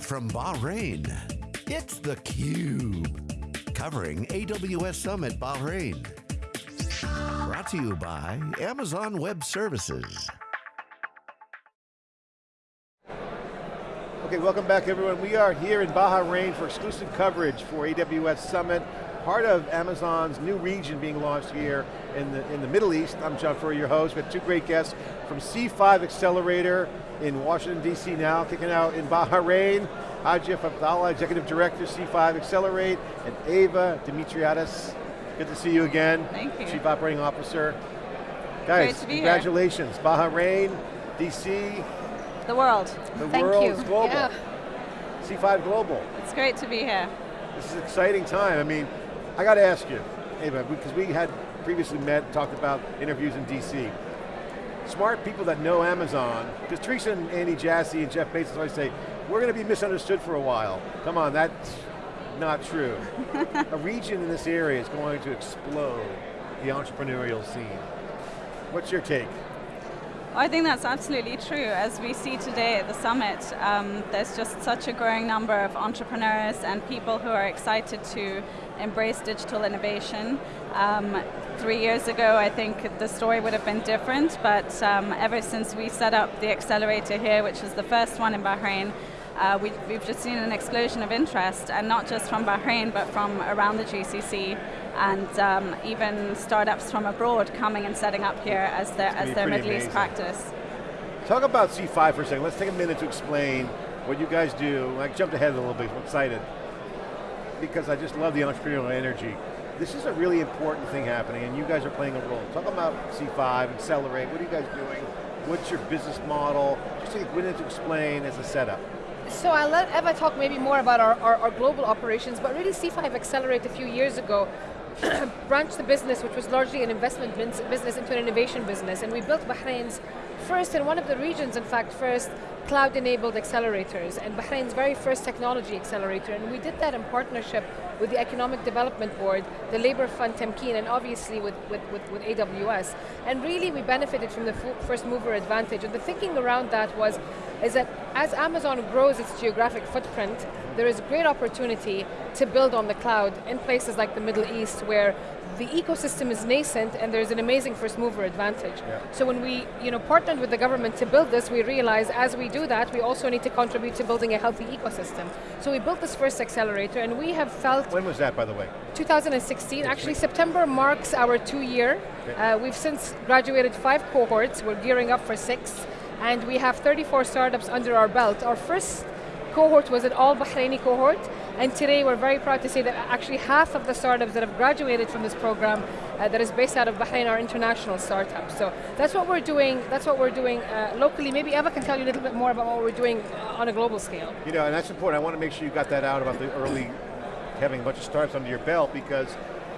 Live from Bahrain, it's theCUBE. Covering AWS Summit Bahrain. Brought to you by Amazon Web Services. Okay, welcome back everyone. We are here in Bahrain for exclusive coverage for AWS Summit, part of Amazon's new region being launched here in the, in the Middle East. I'm John Furrier, your host. We have two great guests from C5 Accelerator in Washington, D.C. now, kicking out in Bahrain. Ajif Abdallah, Executive Director, C5 Accelerate, and Ava Dimitriadis. Good to see you again. Thank you. Chief Operating Officer. Guys, congratulations. Here. Bahrain, D.C., the world. The Thank world you. is global. Yeah. C5 Global. It's great to be here. This is an exciting time. I mean, I got to ask you, Ava, because we had previously met, talked about interviews in DC. Smart people that know Amazon, because Teresa and Andy Jassy and Jeff Bezos always say, we're going to be misunderstood for a while. Come on, that's not true. a region in this area is going to explode the entrepreneurial scene. What's your take? I think that's absolutely true. As we see today at the summit, um, there's just such a growing number of entrepreneurs and people who are excited to embrace digital innovation. Um, three years ago, I think the story would have been different, but um, ever since we set up the accelerator here, which is the first one in Bahrain, uh, we, have just seen an explosion of interest, and not just from Bahrain, but from around the GCC, and um, even startups from abroad coming and setting up here as their, as their Middle amazing. East practice. Talk about C5 for a second. Let's take a minute to explain what you guys do. I jumped ahead a little bit, I'm excited, because I just love the entrepreneurial energy. This is a really important thing happening, and you guys are playing a role. Talk about C5, Accelerate, what are you guys doing? What's your business model? Just take a minute to explain as a setup. So I'll let Eva talk maybe more about our, our, our, global operations, but really C5 Accelerate a few years ago branched the business, which was largely an investment business, into an innovation business, and we built Bahrain's first, and one of the regions, in fact, first cloud-enabled accelerators, and Bahrain's very first technology accelerator, and we did that in partnership with the Economic Development Board, the Labor Fund Tamkeen, and obviously with, with, with, with AWS. And really we benefited from the first mover advantage, and the thinking around that was, is that as Amazon grows its geographic footprint, there is great opportunity to build on the cloud in places like the Middle East where the ecosystem is nascent and there's an amazing first mover advantage. Yeah. So when we you know, partnered with the government to build this, we realized as we do that, we also need to contribute to building a healthy ecosystem. So we built this first accelerator and we have felt- When was that, by the way? 2016, actually September marks our two year. Okay. Uh, we've since graduated five cohorts, we're gearing up for six, and we have 34 startups under our belt. Our first cohort was an all Bahraini cohort, and today we're very proud to say that actually half of the startups that have graduated from this program uh, that is based out of Bahrain are international startups. So that's what we're doing, that's what we're doing uh, locally. Maybe Eva can tell you a little bit more about what we're doing on a global scale. You know, and that's important. I want to make sure you got that out about the early, having a bunch of startups under your belt because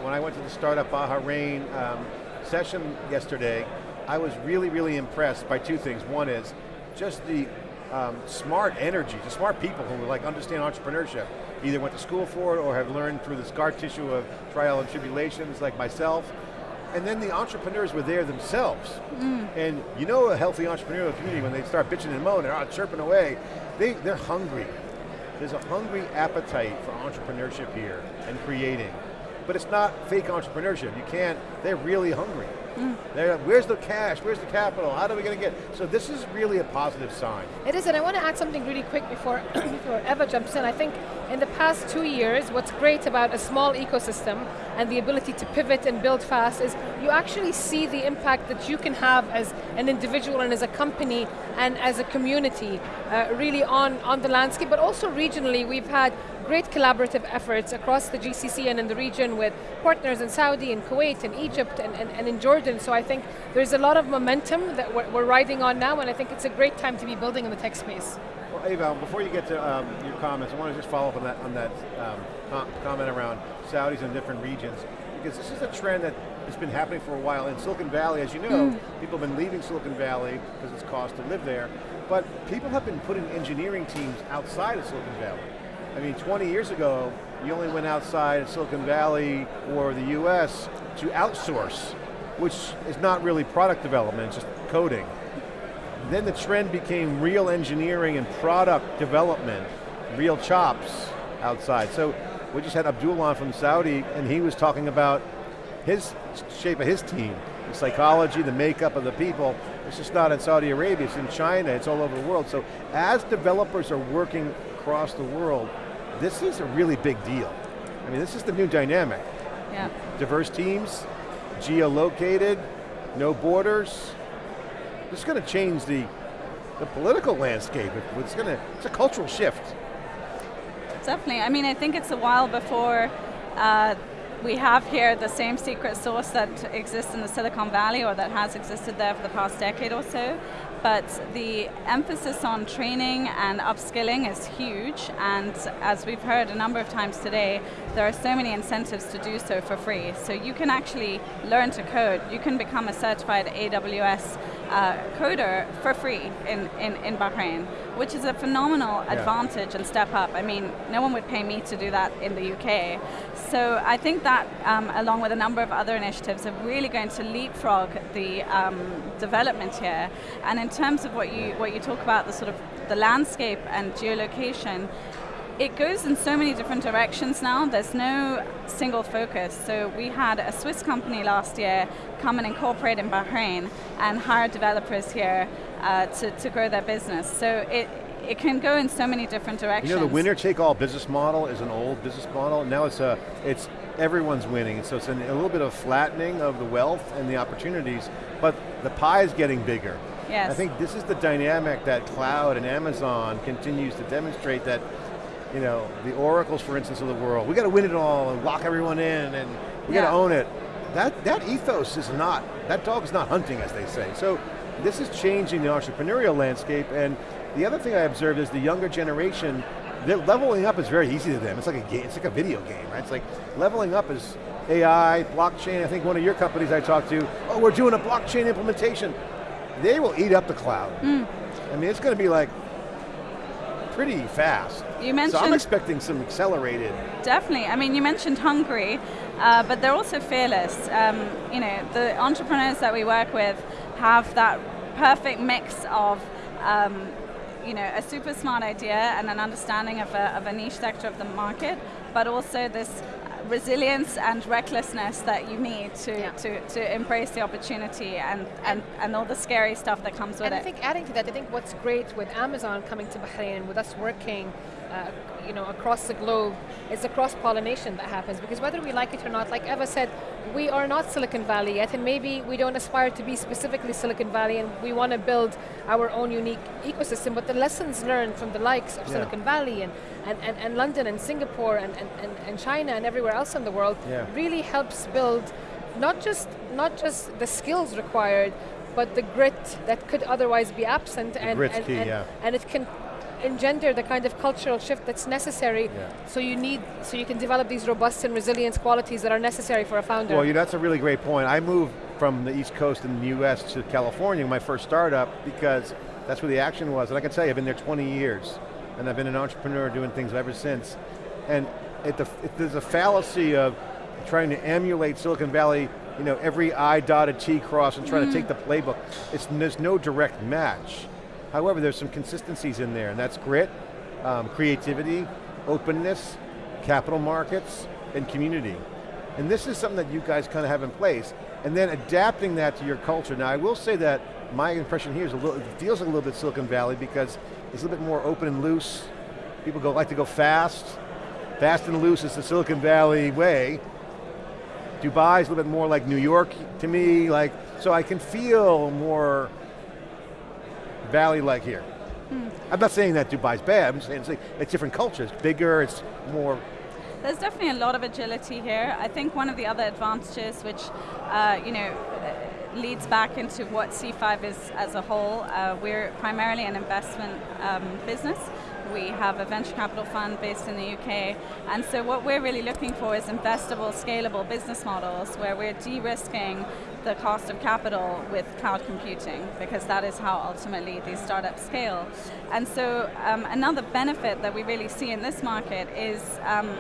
when I went to the Startup Bahrain um, session yesterday, I was really, really impressed by two things. One is just the um, smart energy, the smart people who like understand entrepreneurship, either went to school for it or have learned through the scar tissue of trial and tribulations like myself. And then the entrepreneurs were there themselves. Mm. And you know a healthy entrepreneurial community when they start bitching and moaning, they're chirping away, they, they're hungry. There's a hungry appetite for entrepreneurship here and creating. But it's not fake entrepreneurship. You can't, they're really hungry. Mm. Where's the cash? Where's the capital? How are we going to get? So this is really a positive sign. It is, and I want to add something really quick before, before Eva jumps in. I think in the past two years, what's great about a small ecosystem and the ability to pivot and build fast is you actually see the impact that you can have as an individual and as a company and as a community uh, really on, on the landscape, but also regionally we've had great collaborative efforts across the GCC and in the region with partners in Saudi and Kuwait and Egypt and, and, and in Jordan. So I think there's a lot of momentum that we're, we're, riding on now and I think it's a great time to be building in the tech space. Ava, before you get to um, your comments, I want to just follow up on that, on that um, comment around Saudis in different regions because this is a trend that has been happening for a while in Silicon Valley. As you know, mm. people have been leaving Silicon Valley because it's cost to live there, but people have been putting engineering teams outside of Silicon Valley. I mean, 20 years ago, you only went outside of Silicon Valley or the US to outsource, which is not really product development, it's just coding. Then the trend became real engineering and product development, real chops outside. So we just had Abdul on from Saudi and he was talking about his shape of his team, the psychology, the makeup of the people. It's just not in Saudi Arabia, it's in China, it's all over the world. So as developers are working across the world, this is a really big deal. I mean, this is the new dynamic. Yeah. Diverse teams, geolocated, no borders. Is going to change the, the political landscape. It's going to, it's a cultural shift. Definitely. I mean, I think it's a while before uh, we have here the same secret sauce that exists in the Silicon Valley or that has existed there for the past decade or so. But the emphasis on training and upskilling is huge, and as we've heard a number of times today, there are so many incentives to do so for free. So you can actually learn to code. You can become a certified AWS uh, coder for free in, in, in Bahrain, which is a phenomenal yeah. advantage and step up. I mean, no one would pay me to do that in the UK. So I think that, um, along with a number of other initiatives, are really going to leapfrog the um, development here. And in terms of what you what you talk about, the sort of the landscape and geolocation, it goes in so many different directions now. There's no single focus. So we had a Swiss company last year come and incorporate in Bahrain and hire developers here uh, to, to grow their business. So it, it can go in so many different directions. You know, the winner-take-all business model is an old business model. Now it's a, it's everyone's winning. So it's an, a little bit of flattening of the wealth and the opportunities, but the pie is getting bigger. Yes. I think this is the dynamic that cloud and Amazon continues to demonstrate that, you know, the oracles, for instance, of the world, we got to win it all and lock everyone in and we yeah. got to own it. That, that ethos is not, that dog is not hunting, as they say. So this is changing the entrepreneurial landscape and the other thing I observed is the younger generation, leveling up is very easy to them. It's like a game, it's like a video game, right? It's like leveling up is AI, blockchain. I think one of your companies I talked to, oh, we're doing a blockchain implementation. They will eat up the cloud. Mm. I mean, it's going to be like pretty fast. You mentioned. So I'm expecting some accelerated. Definitely. I mean, you mentioned hungry, uh, but they're also fearless. Um, you know, the entrepreneurs that we work with have that perfect mix of um, you know, a super smart idea and an understanding of a, of a niche sector of the market, but also this resilience and recklessness that you need to, yeah. to, to embrace the opportunity and, and, and all the scary stuff that comes with and it. And I think adding to that, I think what's great with Amazon coming to Bahrain, with us working uh, you know, across the globe, it's the cross-pollination that happens because whether we like it or not, like Eva said, we are not Silicon Valley yet and maybe we don't aspire to be specifically Silicon Valley and we want to build our own unique ecosystem, but the lessons learned from the likes of yeah. Silicon Valley and, and, and, and, London and Singapore and, and, and, China and everywhere else in the world yeah. really helps build not just, not just the skills required, but the grit that could otherwise be absent and, and, key, and, yeah. and it can engender the kind of cultural shift that's necessary yeah. so you need, so you can develop these robust and resilient qualities that are necessary for a founder. Well, that's a really great point. I moved from the East Coast in the US to California, my first startup, because that's where the action was. And I can tell you, I've been there 20 years, and I've been an entrepreneur doing things ever since. And it, the, it, there's a fallacy of trying to emulate Silicon Valley, you know, every I dotted T cross and trying mm. to take the playbook. It's, there's no direct match. However, there's some consistencies in there, and that's grit, um, creativity, openness, capital markets, and community. And this is something that you guys kind of have in place, and then adapting that to your culture. Now, I will say that my impression here is a little, it feels like a little bit Silicon Valley because it's a little bit more open and loose. People go like to go fast. Fast and loose is the Silicon Valley way. Dubai is a little bit more like New York to me, like, so I can feel more valley-like here. Hmm. I'm not saying that Dubai's bad, I'm saying it's, it's different cultures, bigger, it's more there's definitely a lot of agility here. I think one of the other advantages, which uh, you know, leads back into what C5 is as a whole. Uh, we're primarily an investment um, business. We have a venture capital fund based in the UK, and so what we're really looking for is investable, scalable business models where we're de-risking the cost of capital with cloud computing, because that is how ultimately these startups scale. And so um, another benefit that we really see in this market is um,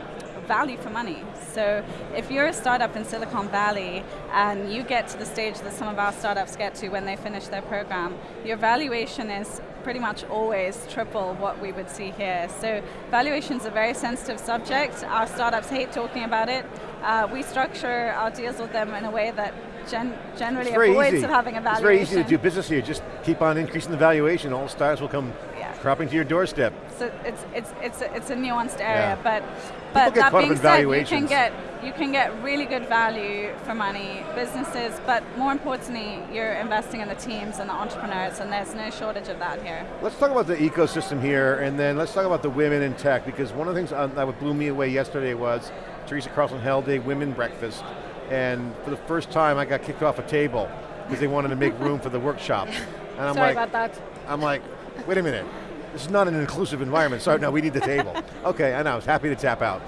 value for money. So if you're a startup in Silicon Valley and you get to the stage that some of our startups get to when they finish their program, your valuation is pretty much always triple what we would see here. So valuation's a very sensitive subject. Our startups hate talking about it. Uh, we structure our deals with them in a way that gen generally avoids easy. of having a valuation. It's very easy to do business here. Just keep on increasing the valuation. All stars will come Yeah. cropping to your doorstep. So it's it's it's a, it's a nuanced area, Yeah. but but that being said, you can get you can get really good value for money, businesses, but more importantly, you're investing in the teams and the entrepreneurs, and there's no shortage of that here. Let's talk about the ecosystem here, and then let's talk about the women in tech, because one of the things uh, that blew me away yesterday was Teresa Carlson held a women breakfast, and for the first time I got kicked off a table because they wanted to make room for the workshop. And I'm Sorry like, about that. I'm like, wait a minute, this is not an inclusive environment, Sorry, no, we need the table. okay, I know, I was happy to tap out.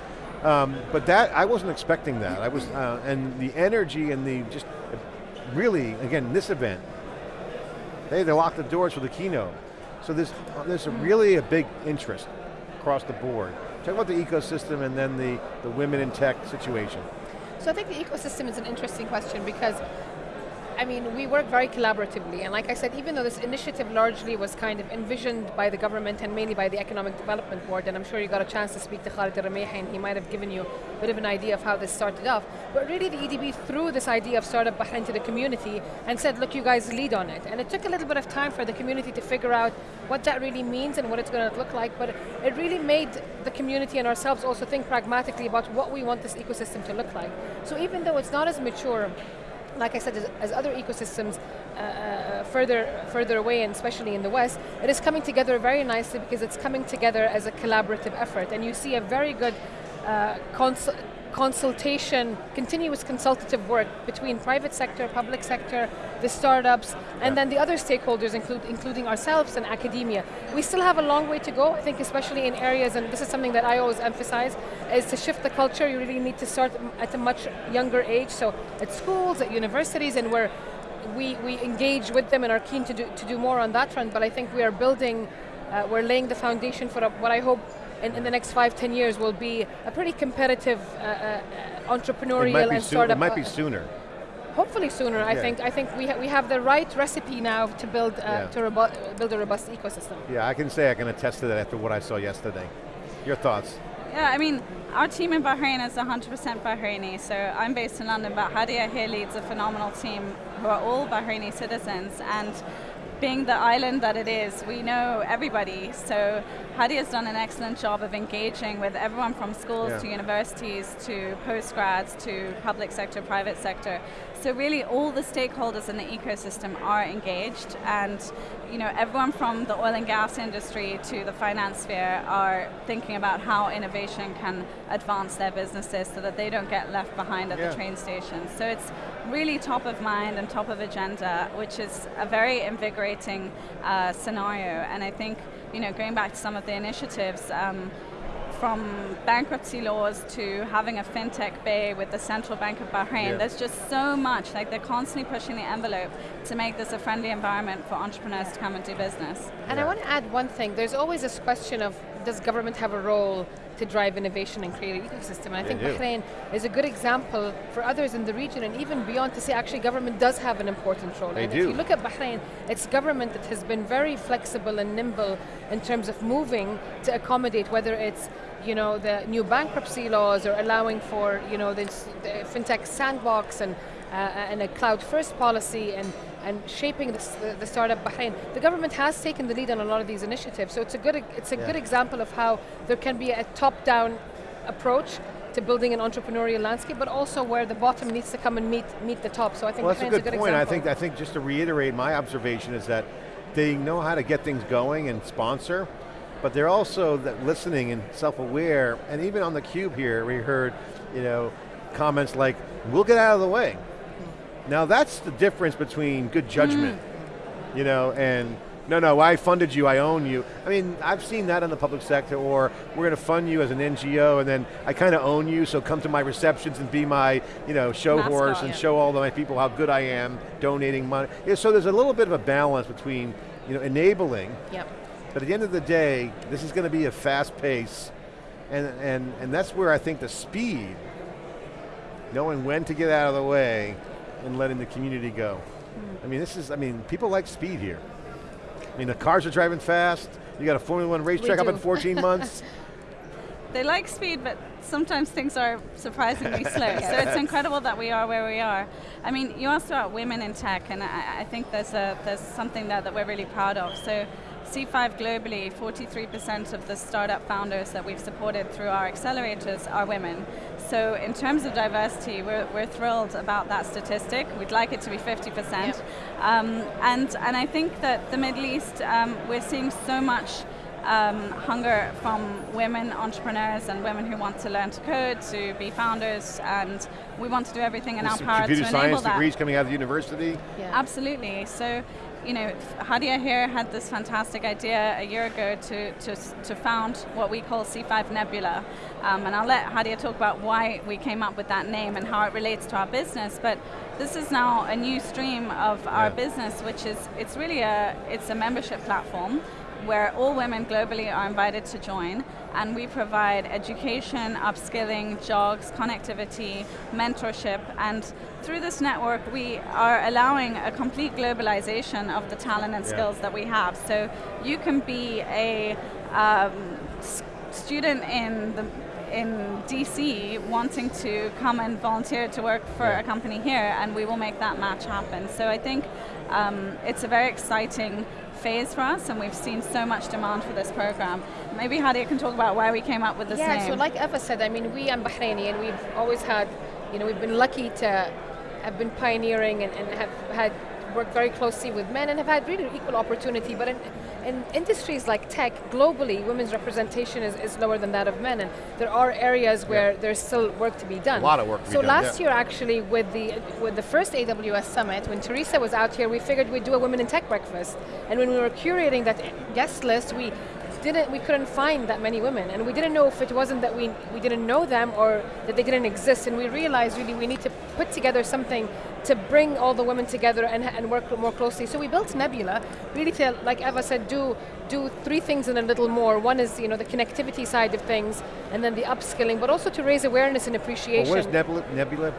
Um, but that, I wasn't expecting that. I was, uh, and the energy and the just, really, again, this event, they, they locked the doors for the keynote. So there's, there's a really a big interest across the board. Talk about the ecosystem and then the, the women in tech situation. So I think the ecosystem is an interesting question because I mean, we work very collaboratively, and like I said, even though this initiative largely was kind of envisioned by the government and mainly by the Economic Development Board, and I'm sure you got a chance to speak to Khalid Rumaihi, and he might have given you a bit of an idea of how this started off. But really, the EDB threw this idea of Startup Bahrain to the community and said, look, you guys lead on it. And it took a little bit of time for the community to figure out what that really means and what it's going to look like, but it really made the community and ourselves also think pragmatically about what we want this ecosystem to look like. So even though it's not as mature like I said, as, as other ecosystems uh, uh, further further away, and especially in the West, it is coming together very nicely because it's coming together as a collaborative effort, and you see a very good uh, consultation, continuous consultative work between private sector, public sector, the startups, and then the other stakeholders, include, including ourselves and academia. We still have a long way to go, I think especially in areas, and this is something that I always emphasize, is to shift the culture, you really need to start at a much younger age, so at schools, at universities, and where we, we engage with them and are keen to do, to do more on that front, but I think we are building, uh, we're laying the foundation for a, what I hope in, in, the next five, ten years will be a pretty competitive uh, uh, entrepreneurial it might and soo- startup. It might be uh, sooner. Hopefully sooner. I think. I think we ha we have the right recipe now to build uh, Yeah. to robu- build a robust ecosystem. Yeah, I can say I can attest to that after what I saw yesterday. Your thoughts? Yeah, I mean, our team in Bahrain is 100% Bahraini, so I'm based in London, but Hadia here leads a phenomenal team who are all Bahraini citizens, and being the island that it is, we know everybody, so Hadi has done an excellent job of engaging with everyone from schools Yeah. to universities to postgrads to public sector, private sector. So really all the stakeholders in the ecosystem are engaged and you know everyone from the oil and gas industry to the finance sphere are thinking about how innovation can advance their businesses so that they don't get left behind at Yeah. the train station. So it's really top of mind and top of agenda, which is a very invigorating uh, scenario. And I think, you know, going back to some of the initiatives, um, from bankruptcy laws to having a fintech bay with the Central Bank of Bahrain, Yeah. there's just so much, like they're constantly pushing the envelope to make this a friendly environment for entrepreneurs to come and do business. And I want to add one thing. There's always this question of does government have a role to drive innovation and create an ecosystem? And I They think do. Bahrain is a good example for others in the region and even beyond to say actually government does have an important role. They and do. if you look at Bahrain, it's government that has been very flexible and nimble in terms of moving to accommodate whether it's you know the new bankruptcy laws or allowing for you know this the fintech sandbox and uh, and a cloud first policy and and shaping the, the, the startup Bahrain. The government has taken the lead on a lot of these initiatives, so it's a good it's a Yeah. good example of how there can be a top-down approach to building an entrepreneurial landscape, but also where the bottom needs to come and meet meet the top. So I think Well, that's a good, good point. I think, I think just to reiterate my observation is that they know how to get things going and sponsor, but they're also that listening and self-aware, and even on the cube here, we heard, you know, comments like, we'll get out of the way. Now that's the difference between good judgment, mm. you know, and no, no, I funded you, I own you. I mean, I've seen that in the public sector, or we're going to fund you as an NGO, and then I kind of own you, so come to my receptions and be my, you know, show Mascot, horse and yeah. show all my people how good I am, donating money. Yeah, so there's a little bit of a balance between, you know, enabling, Yep. but at the end of the day, this is going to be a fast pace, and, and, and that's where I think the speed, knowing when to get out of the way and letting the community go. I mean, this is, I mean, people like speed here. I mean, the cars are driving fast. You got a Formula One racetrack up in 14 months. They like speed, but sometimes things are surprisingly slow. So it's incredible that we are where we are. I mean, you asked about women in tech, and I, I think there's a there's something there that we're really proud of. So. C5 globally, 43% of the startup founders that we've supported through our accelerators are women. So in terms of diversity, we're, we're thrilled about that statistic. We'd like it to be 50%. Yep. Um, and, and I think that the Middle East, um, we're seeing so much um, hunger from women entrepreneurs and women who want to learn to code, to be founders, and we want to do everything in There's our power to computer enable science degrees coming out of the university. Yeah. Absolutely. So, you know, Hadia here had this fantastic idea a year ago to, to, to found what we call C5 Nebula. Um, and I'll let Hadia talk about why we came up with that name and how it relates to our business. But this is now a new stream of our Yeah. business, which is, it's really a, it's a membership platform where all women globally are invited to join and we provide education, upskilling, jogs, connectivity, mentorship and through this network we are allowing a complete globalization of the talent and Yeah. skills that we have. So you can be a um, student in the in DC wanting to come and volunteer to work for Yeah. a company here and we will make that match happen. So I think um, it's a very exciting phase for us and we've seen so much demand for this program. Maybe Hadia can talk about why we came up with this yeah, name. so like Eva said, I mean, we are Bahraini and we've always had, you know, we've been lucky to have been pioneering and, and have had worked very closely with men and have had really equal opportunity. But in, in industries like tech, globally, women's representation is, is lower than that of men. And there are areas where there's still work to be done. A lot of work to be so done, last yeah. year, actually, with the with the first AWS summit, when Teresa was out here, we figured we'd do a women in tech breakfast. And when we were curating that guest list, we didn't we couldn't find that many women and we didn't know if it wasn't that we we didn't know them or that they didn't exist and we realized really we need to put together something to bring all the women together and, and work more closely so we built nebula really to like eva said do do three things and a little more one is you know the connectivity side of things and then the upskilling but also to raise awareness and Well, appreciation what is Nebula? Nebula?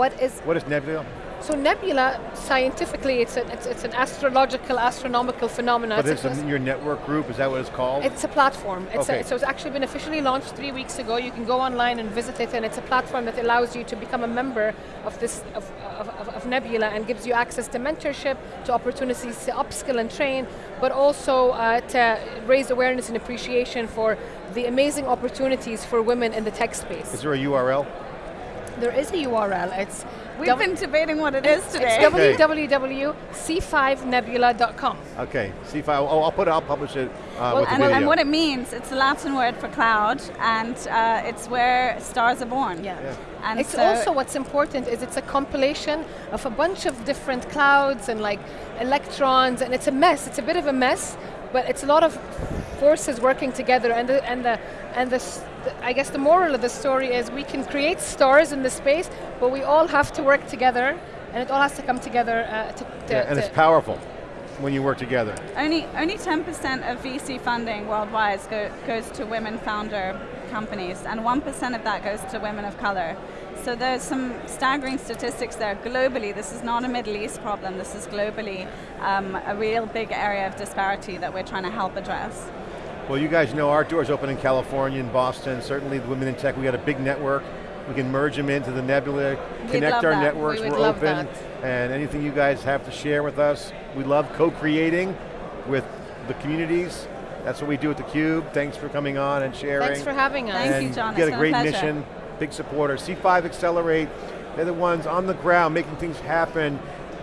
what is What is Nebula? So nebula scientifically it's, a, it's, it's an astrological astronomical phenomenon But It's it's a- in your network group, is that what it's called? It's a platform. It's Okay. a, so it's actually been officially launched three weeks ago. You can go online and visit it, and it's a platform that allows you to become a member of this of, of, of, of Nebula and gives you access to mentorship, to opportunities to upskill and train, but also uh, to raise awareness and appreciation for the amazing opportunities for women in the tech space. is there a URL? There is a URL. It's We've w- been debating what it is today. it's Okay. www.c5nebula.com. Okay, C5, oh, I'll put it, I'll publish it uh, Well, with the and, video. and what it means, it's a Latin word for cloud, and uh, it's where stars are born. Yeah. Yeah. And it's so also what's important is it's a compilation of a bunch of different clouds and like electrons and it's a mess it's a bit of a mess but it's a lot of forces working together and the and the and the, the I guess the moral of the story is we can create stars in the space but we all have to work together and it all has to come together uh, to, to, yeah, and to- it's powerful when you work together. only only 10% of VC funding worldwide go, goes to women founder companies, and 1% of that goes to women of color. So there's some staggering statistics there globally. This is not a Middle East problem. This is globally um, a real big area of disparity that we're trying to help address. Well, you guys know our doors open in California and Boston. Certainly, the Women in Tech, we got a big network. We can merge them into the Nebula, connect our that. networks. We are open, that. and anything you guys have to share with us, we love co-creating with the communities. That's what we do at theCUBE. Thanks for coming on and sharing. thanks for having us Thank and you, John. You got a been a great mission, big supporter. C5 Accelerate, they're the ones on the ground making things happen,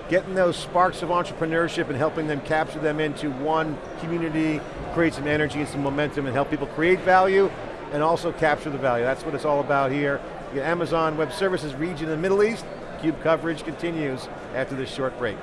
getting those sparks of entrepreneurship and helping them capture them into one community, create some energy and some momentum and help people create value and also capture the value. That's what it's all about here. Got Amazon Web Services region in the Middle East. CUBE coverage continues after this short break.